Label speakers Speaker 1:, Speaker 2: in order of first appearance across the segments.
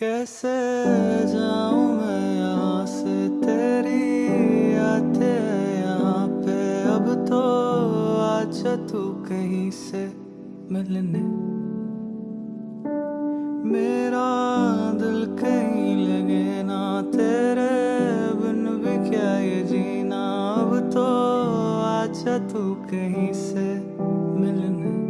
Speaker 1: कैसे जाऊँ मैं यहाँ से तेरी आते यहाँ पे? अब तो आजा तू कहीं से मिलने। मेरा दिल कहीं लगे ना, तेरे बिन भी क्या ये जीना? अब तो आजा तू कहीं से मिलने।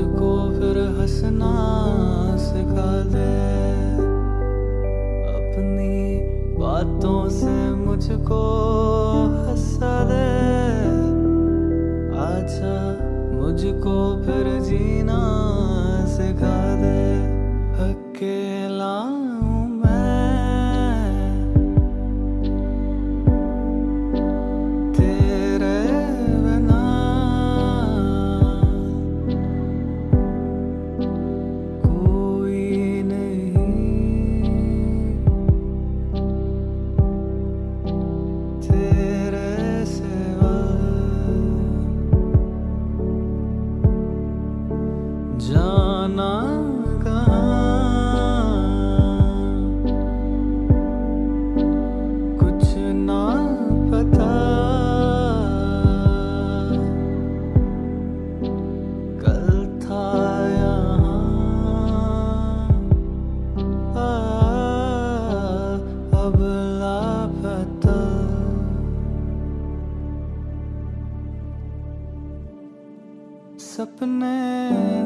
Speaker 1: मुझको फिर हंसना सिखा दे। अपनी बातों से मुझको हंसा दे। आजा मुझको फिर जीना जाना सपने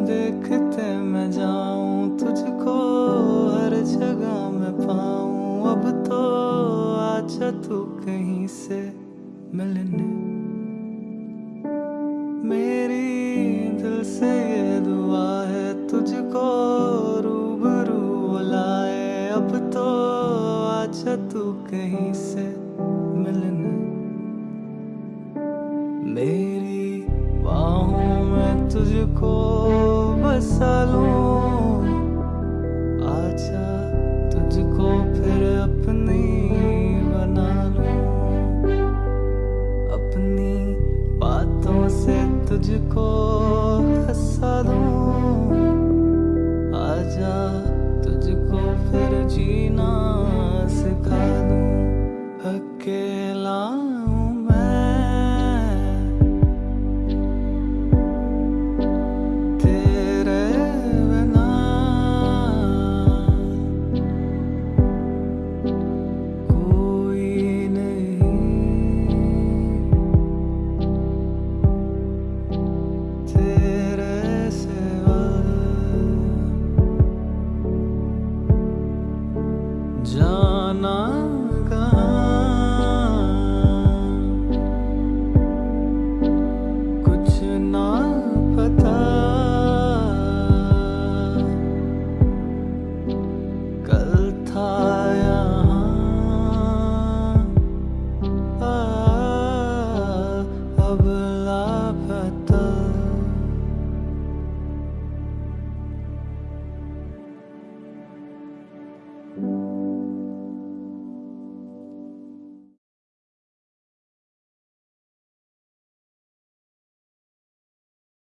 Speaker 1: देखते मैं जाऊँ, तुझको हर जगह मैं पाऊँ। अब तो आजा तू कहीं से मिलने। मेरी दिल से ये दुआ है, तुझको रूबरू बुलाए। अब तो आजा तू कहीं से मिलने। मेरी बाहों तुझको बसा आजा तुझको फिर अपनी बना लूँ। अपनी बातों से तुझको हंसा दूँ। आजा तुझको फिर जीना सिखा दूँ। अकेला